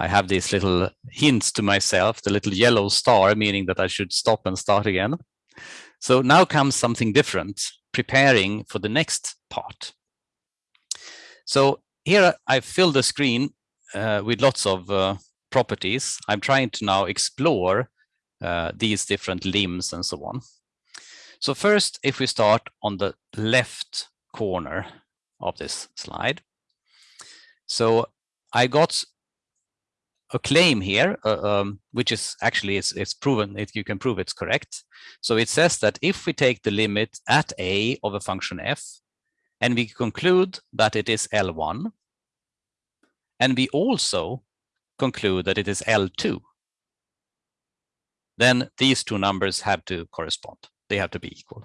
I have these little hints to myself, the little yellow star, meaning that I should stop and start again. So now comes something different, preparing for the next part. So here I fill the screen uh, with lots of uh, properties. I'm trying to now explore uh, these different lims and so on. So first, if we start on the left corner of this slide. So I got a claim here, uh, um, which is actually it's, it's proven, it, you can prove it's correct. So it says that if we take the limit at a of a function f, and we conclude that it is L1, and we also conclude that it is L2, then these two numbers have to correspond. They have to be equal.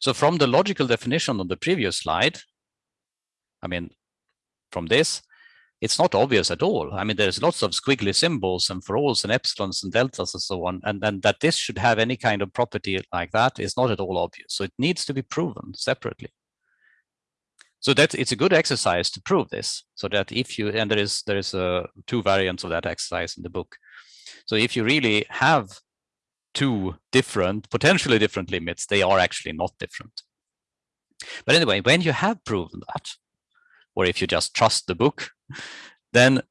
So from the logical definition on the previous slide, I mean, from this, it's not obvious at all. I mean, there's lots of squiggly symbols and for alls and epsilons and deltas and so on, and, and that this should have any kind of property like that is not at all obvious. So it needs to be proven separately. So that it's a good exercise to prove this, so that if you and there is there is a two variants of that exercise in the book. So if you really have two different, potentially different limits, they are actually not different. But anyway, when you have proven that, or if you just trust the book, then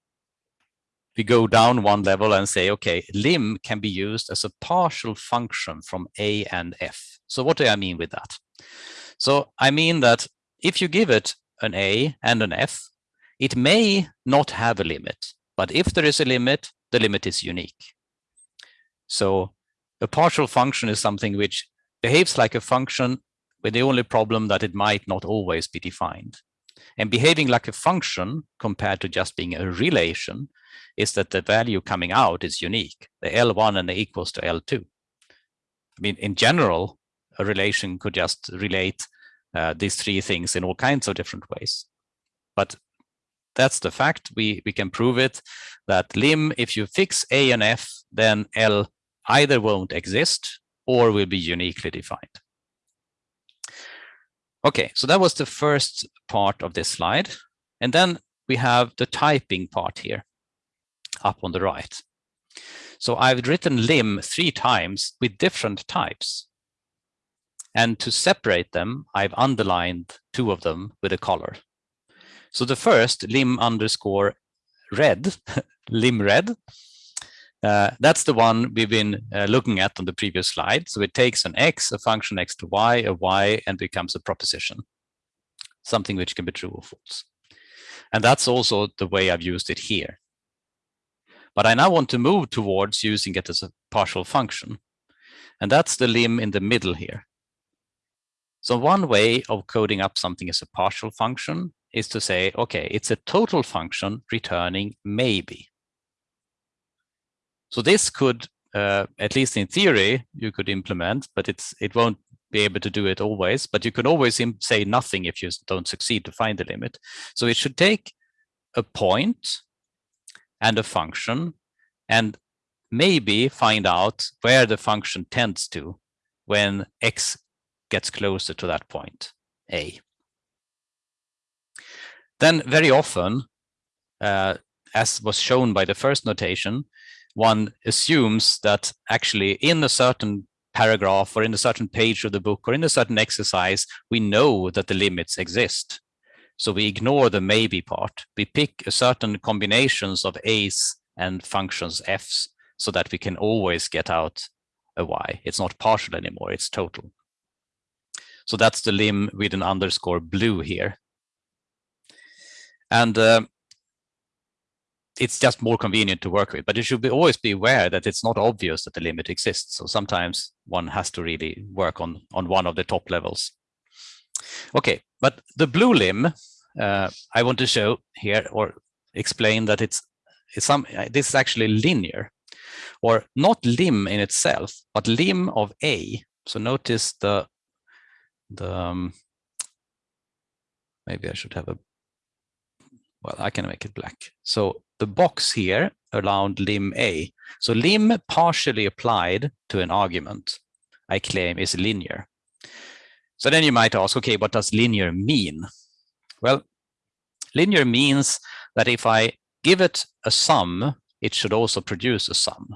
we go down one level and say, okay, lim can be used as a partial function from a and f. So what do I mean with that? So I mean that if you give it an a and an f, it may not have a limit, but if there is a limit, the limit is unique. So a partial function is something which behaves like a function with the only problem that it might not always be defined. And behaving like a function compared to just being a relation is that the value coming out is unique, the L1 and the equals to L2. I mean, in general, a relation could just relate uh, these three things in all kinds of different ways. But that's the fact. We, we can prove it that lim, if you fix A and F, then L either won't exist or will be uniquely defined. Okay, so that was the first part of this slide. And then we have the typing part here up on the right. So I've written lim three times with different types. And to separate them, I've underlined two of them with a color. So the first, lim underscore red, lim red, uh, that's the one we've been uh, looking at on the previous slide. So it takes an x, a function x to y, a y, and becomes a proposition, something which can be true or false. And that's also the way I've used it here. But I now want to move towards using it as a partial function. And that's the lim in the middle here. So one way of coding up something as a partial function is to say, okay, it's a total function returning maybe. So this could, uh, at least in theory, you could implement, but it's it won't be able to do it always. But you can always say nothing if you don't succeed to find the limit. So it should take a point and a function and maybe find out where the function tends to when x gets closer to that point, a. Then very often, uh, as was shown by the first notation, one assumes that actually in a certain paragraph or in a certain page of the book or in a certain exercise, we know that the limits exist. So we ignore the maybe part. We pick a certain combinations of a's and functions f's so that we can always get out a y. It's not partial anymore, it's total. So that's the lim with an underscore blue here. And uh, it's just more convenient to work with, but you should be, always be aware that it's not obvious that the limit exists. So sometimes one has to really work on, on one of the top levels. Okay, but the blue lim, uh, I want to show here or explain that it's, it's some, this is actually linear or not lim in itself, but lim of A. So notice the, the um, maybe I should have a well, I can make it black. So the box here around lim A. So lim partially applied to an argument, I claim is linear. So then you might ask, okay, what does linear mean? Well, linear means that if I give it a sum, it should also produce a sum.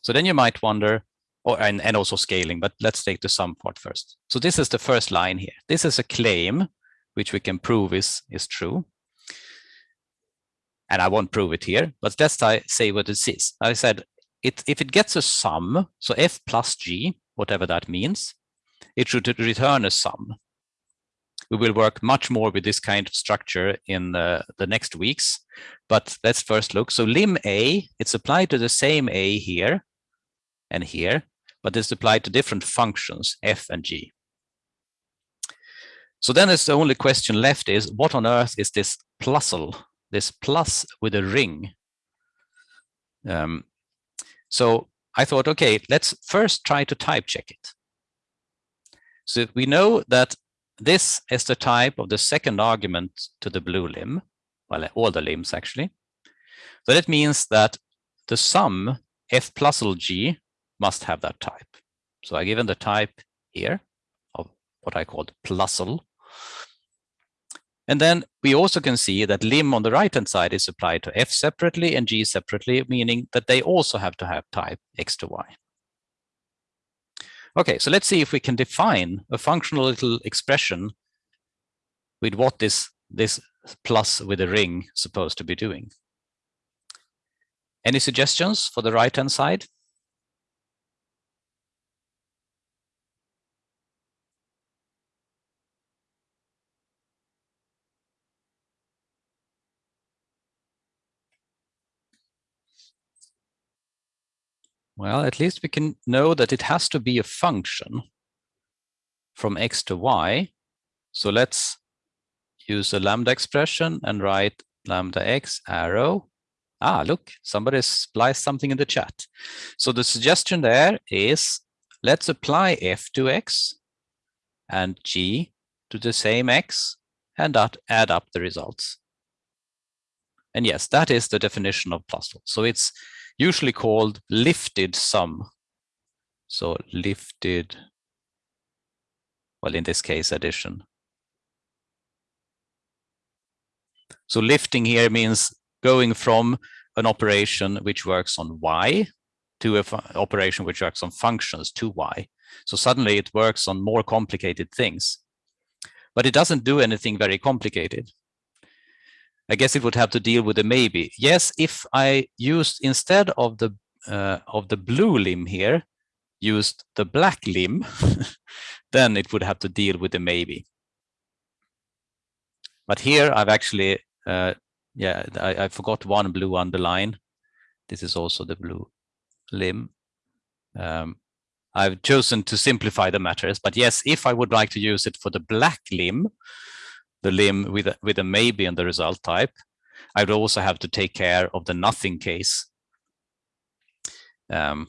So then you might wonder, or and, and also scaling, but let's take the sum part first. So this is the first line here. This is a claim which we can prove is, is true. And I won't prove it here, but let's say what it is. I said, it, if it gets a sum, so f plus g, whatever that means, it should return a sum. We will work much more with this kind of structure in the, the next weeks, but let's first look. So lim a, it's applied to the same a here and here, but it's applied to different functions, f and g. So then it's the only question left is what on earth is this plusle, this plus with a ring? Um, so I thought, okay, let's first try to type check it. So we know that this is the type of the second argument to the blue lim, well, all the lims actually. So that means that the sum f plusle g must have that type. So I given the type here of what I called plusle. And then we also can see that lim on the right-hand side is applied to f separately and g separately, meaning that they also have to have type x to y. Okay, so let's see if we can define a functional little expression with what this, this plus with a ring supposed to be doing. Any suggestions for the right-hand side? Well, at least we can know that it has to be a function from x to y. So let's use a lambda expression and write lambda x arrow. Ah, look, somebody spliced something in the chat. So the suggestion there is let's apply f to x and g to the same x and add up the results. And yes, that is the definition of plusle. So it's usually called lifted sum. So lifted, well, in this case, addition. So lifting here means going from an operation which works on y to an operation which works on functions to y. So suddenly it works on more complicated things. But it doesn't do anything very complicated. I guess it would have to deal with the maybe. Yes, if I used instead of the uh, of the blue lim here, used the black lim, then it would have to deal with the maybe. But here I've actually, uh, yeah, I, I forgot one blue underline. This is also the blue lim. Um, I've chosen to simplify the matters, but yes, if I would like to use it for the black lim, the lim with a, with a maybe in the result type, I would also have to take care of the nothing case. Um,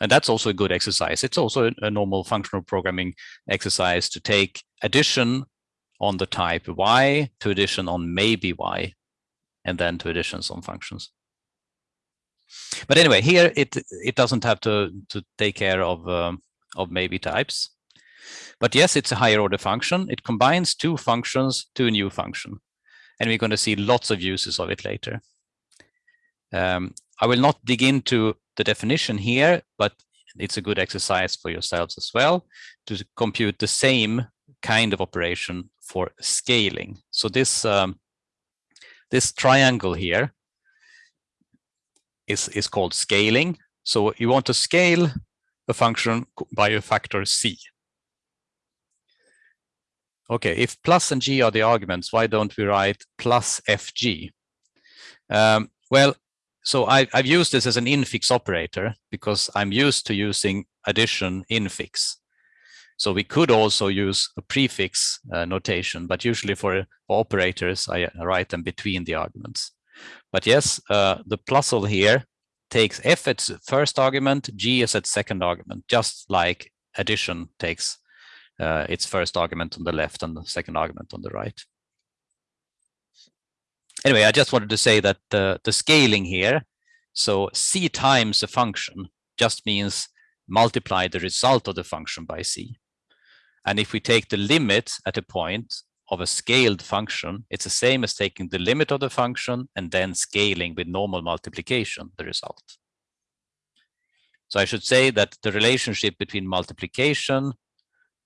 and that's also a good exercise. It's also a normal functional programming exercise to take addition on the type y to addition on maybe y, and then to additions on functions. But anyway, here it it doesn't have to to take care of um, of maybe types. But yes, it's a higher order function. It combines two functions to a new function. And we're going to see lots of uses of it later. Um, I will not dig into the definition here, but it's a good exercise for yourselves as well to compute the same kind of operation for scaling. So this um, this triangle here is is called scaling. So you want to scale a function by a factor c. Okay, if plus and g are the arguments, why don't we write plus fg? Um, well, so I, have used this as an infix operator because I'm used to using addition infix. So we could also use a prefix uh, notation, but usually for, operators, I write them between the arguments. But yes, uh, the plusle here takes f as first argument, g as its second argument, just like addition takes uh, its first argument on the left and the second argument on the right. Anyway, I just wanted to say that the, the scaling here, so c times a function just means multiply the result of the function by c. And if we take the limit at a point of a scaled function, it's the same as taking the limit of the function and then scaling with normal multiplication, the result. So I should say that the relationship between multiplication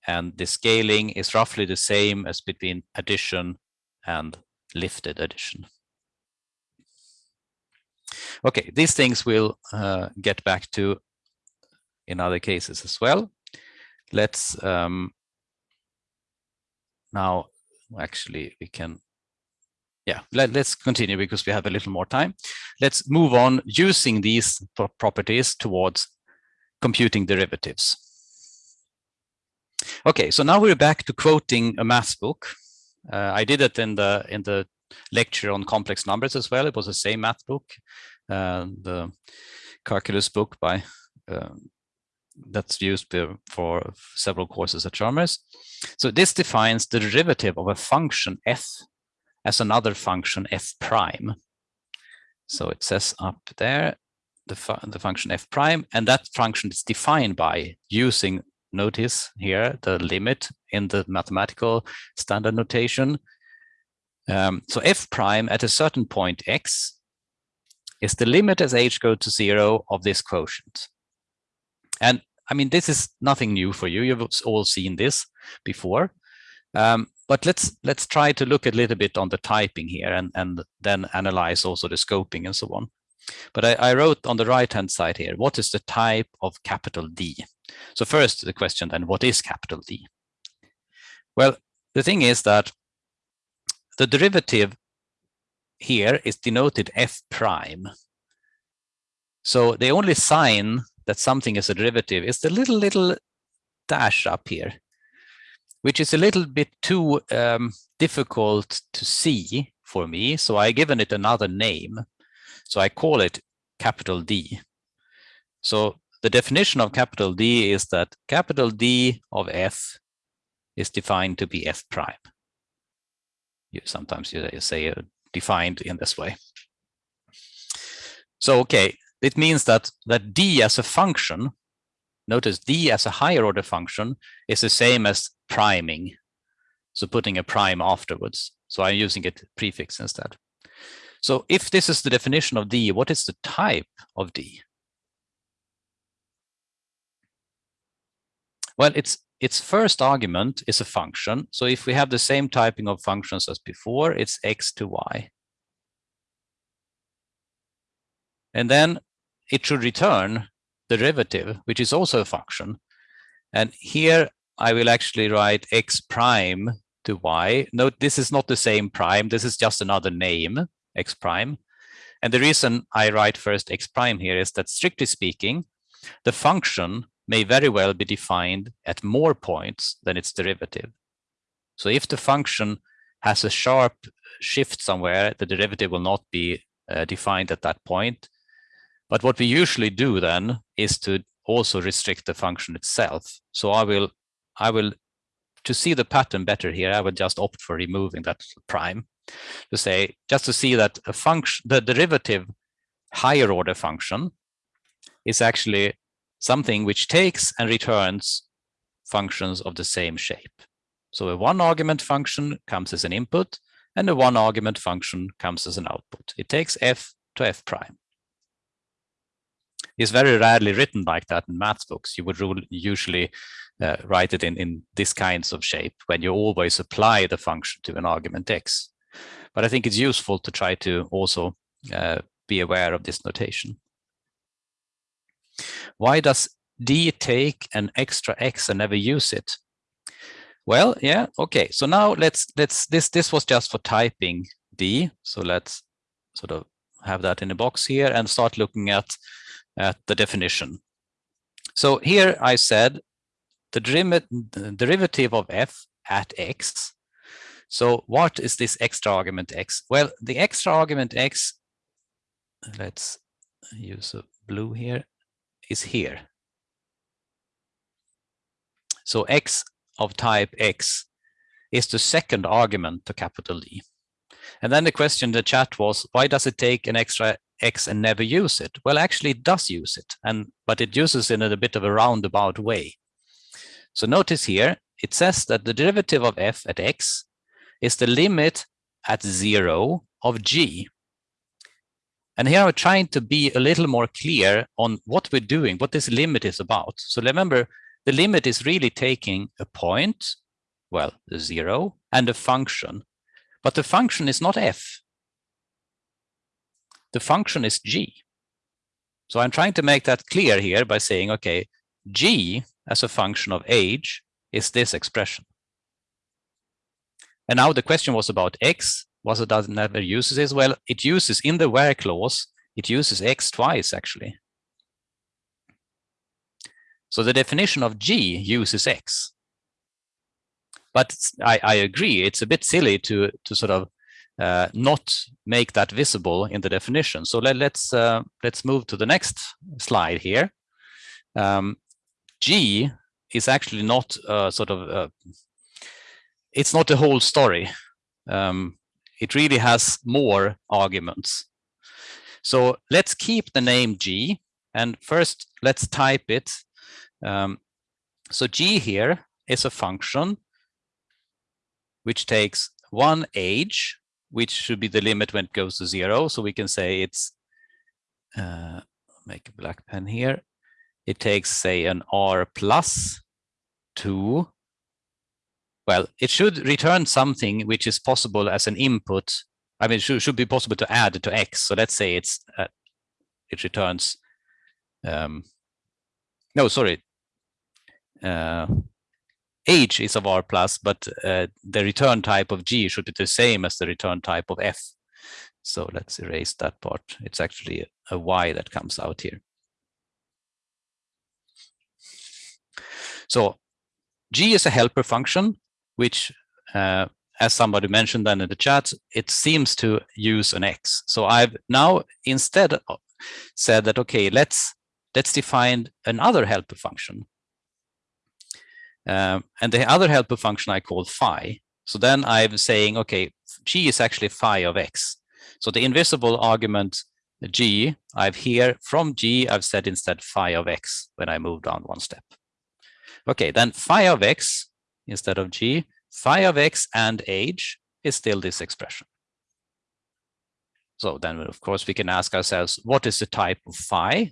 and the scaling is roughly the same as between addition and lifted addition. Okay, these things we'll uh, get back to in other cases as well. Let's um, now actually we can yeah let, us continue because we have a little more time let's move on using these properties towards computing derivatives okay so now we're back to quoting a math book uh, i did it in the in the lecture on complex numbers as well it was the same math book uh, the calculus book by uh, that's used for several courses at Chalmers. So this defines the derivative of a function f as another function f prime. So it says up there the, fu the function f prime, and that function is defined by using, notice here, the limit in the mathematical standard notation. Um, so f prime at a certain point x is the limit as h goes to zero of this quotient. And I mean, this is nothing new for you. You've all seen this before. Um, but let's let's try to look a little bit on the typing here and, and then analyze also the scoping and so on. But I, I wrote on the right-hand side here, what is the type of capital D? So first the question then, what is capital D? Well, the thing is that the derivative here is denoted f prime. So the only sign that something is a derivative is the little, little dash up here, which is a little bit too um, difficult to see for me. So I given it another name. So I call it capital D. So the definition of capital D is that capital D of F is defined to be F prime. You, sometimes you say uh, defined in this way. So, okay, it means that, that d as a function, notice d as a higher order function is the same as priming. So putting a prime afterwards. So I'm using a prefix instead. So if this is the definition of d, what is the type of d? Well, its its first argument is a function. So if we have the same typing of functions as before, it's x to y. And then it should return the derivative, which is also a function. And here I will actually write x prime to y. Note this is not the same prime. This is just another name, x prime. And the reason I write first x prime here is that strictly speaking, the function may very well be defined at more points than its derivative. So if the function has a sharp shift somewhere, the derivative will not be uh, defined at that point. But what we usually do then is to also restrict the function itself. So I will, I will, to see the pattern better here, I will just opt for removing that prime to say, just to see that a function, the derivative higher order function is actually something which takes and returns functions of the same shape. So a one argument function comes as an input and a one argument function comes as an output. It takes f to f prime is very rarely written like that in math books. You would usually uh, write it in, in this kinds of shape when you always apply the function to an argument x. But I think it's useful to try to also uh, be aware of this notation. Why does d take an extra x and never use it? Well, yeah, okay. So now let's let's this this was just for typing d. So let's sort of have that in a box here and start looking at at the definition. So here I said the derivative of f at x. So what is this extra argument x? Well, the extra argument x, let's use a blue here, is here. So x of type x is the second argument to capital D. And then the question in the chat was, why does it take an extra X and never use it? Well, actually it does use it, and but it uses it in a bit of a roundabout way. So notice here, it says that the derivative of f at x is the limit at zero of g. And here I'm trying to be a little more clear on what we're doing, what this limit is about. So remember, the limit is really taking a point, well, zero, and a function. But the function is not f. The function is g. So I'm trying to make that clear here by saying, okay, g as a function of age is this expression. And now the question was about x. Was it does never uses this? Well, it uses in the where clause, it uses x twice actually. So the definition of G uses X. But I, I agree, it's a bit silly to, to sort of uh, not make that visible in the definition. So let, us let's, uh, let's move to the next slide here. Um, G is actually not uh, sort of, it's not the whole story. Um, it really has more arguments. So let's keep the name G and first let's type it. Um, so G here is a function which takes one age, which should be the limit when it goes to zero. So we can say it's, uh, make a black pen here. It takes say an R plus two well, it should return something which is possible as an input. I mean, it should, should be possible to add to X. So let's say it's uh, it returns. Um, no, sorry. Uh, age is of R plus, but uh, the return type of G should be the same as the return type of F. So let's erase that part. It's actually a Y that comes out here. So G is a helper function which uh, as somebody mentioned then in the chat, it seems to use an X. So I've now instead said that, okay, let's let's define another helper function. Um, and the other helper function I call phi. So then I'm saying, okay, g is actually phi of x. So the invisible argument g, I've here from g, I've said instead phi of x when I move down one step. Okay, then phi of x instead of g, phi of x and age is still this expression. So then, of course, we can ask ourselves, what is the type of phi?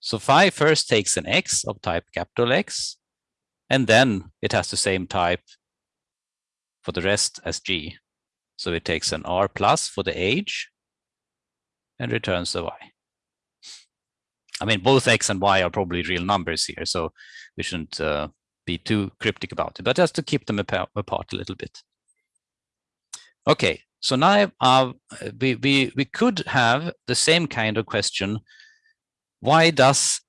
So phi first takes an x of type capital X, and then it has the same type for the rest as g. So it takes an r plus for the age and returns the y. I mean, both x and y are probably real numbers here, so we shouldn't uh, be too cryptic about it, but just to keep them apart, a little bit. Okay, so now uh, we, we, we could have the same kind of question. Why does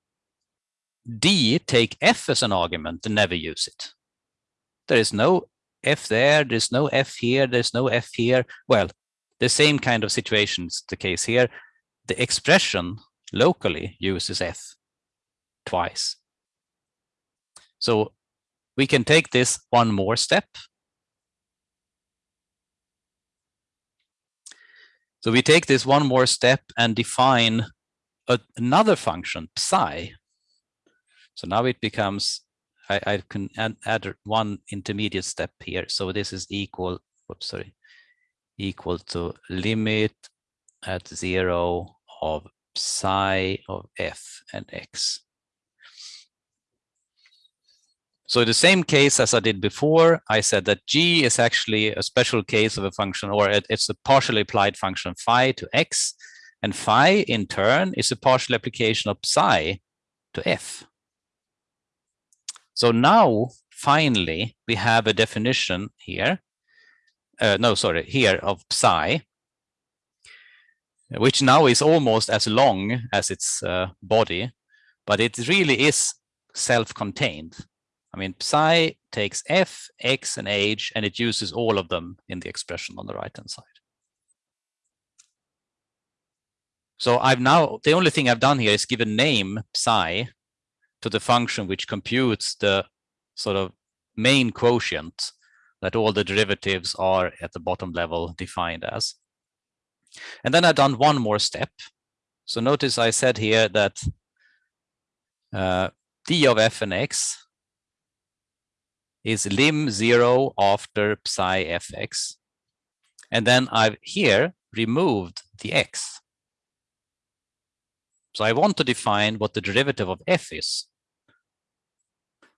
D take F as an argument and never use it? There is no F there, there's no F here, there's no F here. Well, the same kind of situation is the case here. The expression locally uses f twice. So we can take this one more step. So we take this one more step and define a, another function, psi. So now it becomes, I, I can add, add, one intermediate step here. So this is equal, whoops, sorry, equal to limit at zero of psi of f and x. So the same case as I did before, I said that g is actually a special case of a function, or it's a partially applied function phi to x, and phi in turn is a partial application of psi to f. So now, finally, we have a definition here. Uh, no, sorry, here of psi, which now is almost as long as its uh, body, but it really is self-contained. I mean, psi takes f, x, and h, and it uses all of them in the expression on the right-hand side. So I've now, the only thing I've done here is give a name, psi, to the function which computes the sort of main quotient that all the derivatives are at the bottom level defined as. And then I've done one more step. So notice I said here that uh, d of f and x is lim zero after psi fx. And then I've here removed the x. So I want to define what the derivative of f is.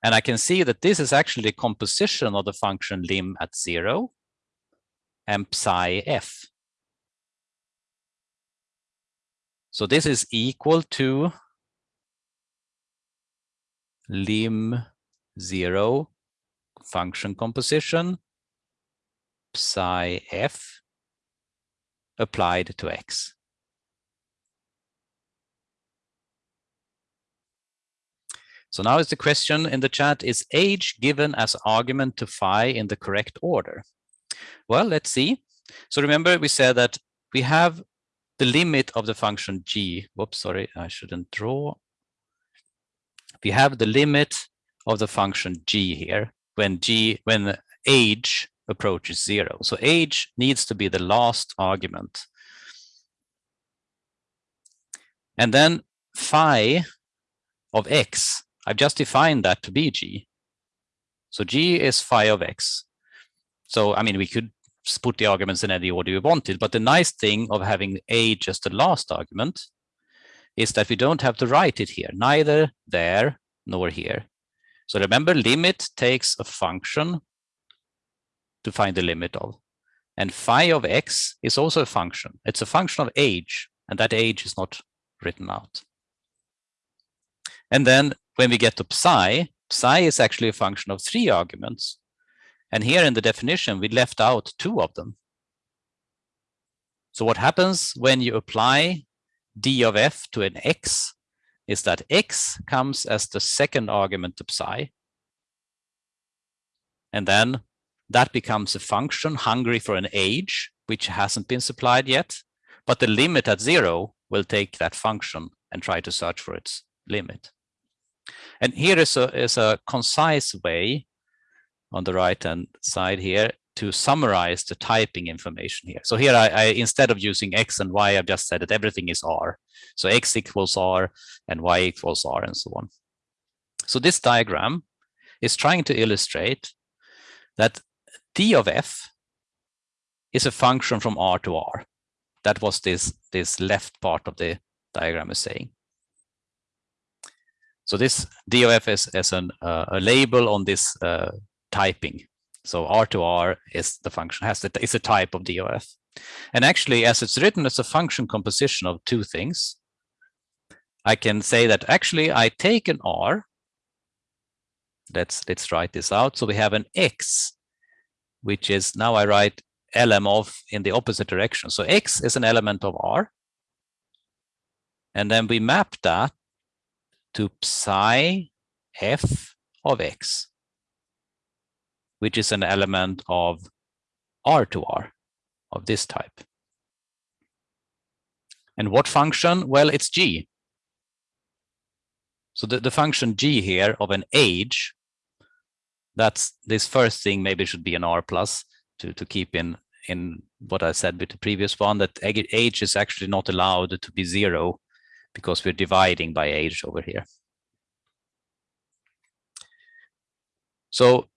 And I can see that this is actually a composition of the function lim at zero and psi f. So this is equal to lim zero function composition psi f applied to x. So now is the question in the chat, is age given as argument to phi in the correct order? Well, let's see. So remember we said that we have the limit of the function g. Whoops, sorry, I shouldn't draw. We have the limit of the function g here when g when age approaches zero. So age needs to be the last argument. And then phi of x I've just defined that to be g. So g is phi of x. So, I mean, we could put the arguments in any order you wanted, but the nice thing of having a just the last argument is that we don't have to write it here, neither there nor here. So remember, limit takes a function to find the limit of. And phi of x is also a function. It's a function of age, and that age is not written out. And then when we get to psi, psi is actually a function of three arguments. And here in the definition, we left out two of them. So what happens when you apply d of f to an x is that x comes as the second argument to psi. And then that becomes a function hungry for an age, which hasn't been supplied yet. But the limit at zero will take that function and try to search for its limit. And here is a, is a concise way on the right hand side here to summarize the typing information here. So here I, I, instead of using x and y, I've just said that everything is r. So x equals r and y equals r and so on. So this diagram is trying to illustrate that d of f is a function from r to r. That was this, this left part of the diagram is saying. So this d DOF is, is an, uh, a label on this uh, typing. So R2R is the function, has the, a type of DOF. And actually, as it's written it's a function composition of two things, I can say that actually I take an R. Let's let's write this out. So we have an X, which is now I write lm of in the opposite direction. So X is an element of R. And then we map that to psi f of x, which is an element of R to R of this type. And what function? Well, it's g. So the, the function g here of an age, that's this first thing maybe should be an R plus to, to keep in, in what I said with the previous one, that age is actually not allowed to be zero because we're dividing by age over here. So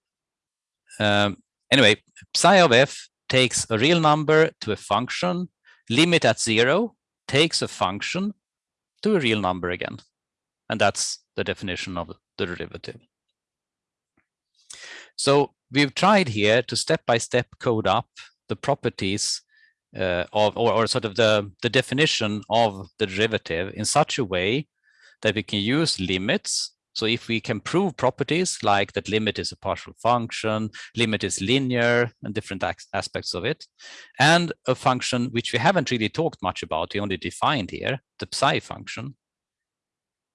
um, anyway, psi of f takes a real number to a function, limit at zero takes a function to a real number again. And that's the definition of the derivative. So we've tried here to step-by-step -step code up the properties uh, of, or, or sort of the, the definition of the derivative in such a way that we can use limits. So if we can prove properties like that limit is a partial function, limit is linear and different aspects of it, and a function which we haven't really talked much about, we only defined here, the psi function,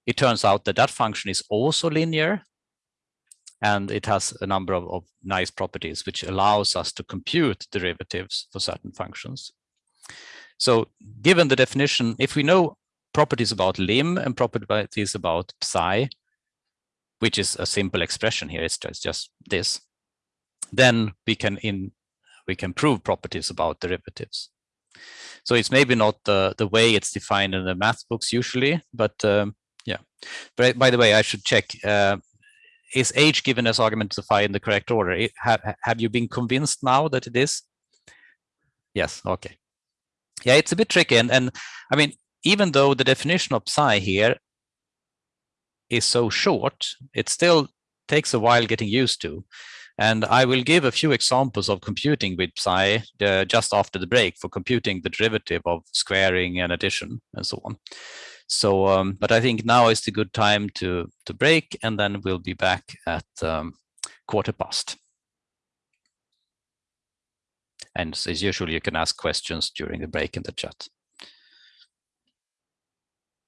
it turns out that that function is also linear and it has a number of, of, nice properties which allows us to compute derivatives for certain functions. So given the definition, if we know properties about lim and properties about psi, which is a simple expression here, it's just, this, then we can in we can prove properties about derivatives. So it's maybe not the, the way it's defined in the math books usually, but um, yeah. But by the way, I should check. Uh, is h given as argument to phi in the correct order? It, have, have you been convinced now that it is? Yes, okay. Yeah, it's a bit tricky. And, and I mean, even though the definition of psi here is so short, it still takes a while getting used to. And I will give a few examples of computing with psi uh, just after the break for computing the derivative of squaring and addition and so on. So, um, but I think now is the good time to, to break and then we'll be back at um, quarter past. And as usual, you can ask questions during the break in the chat.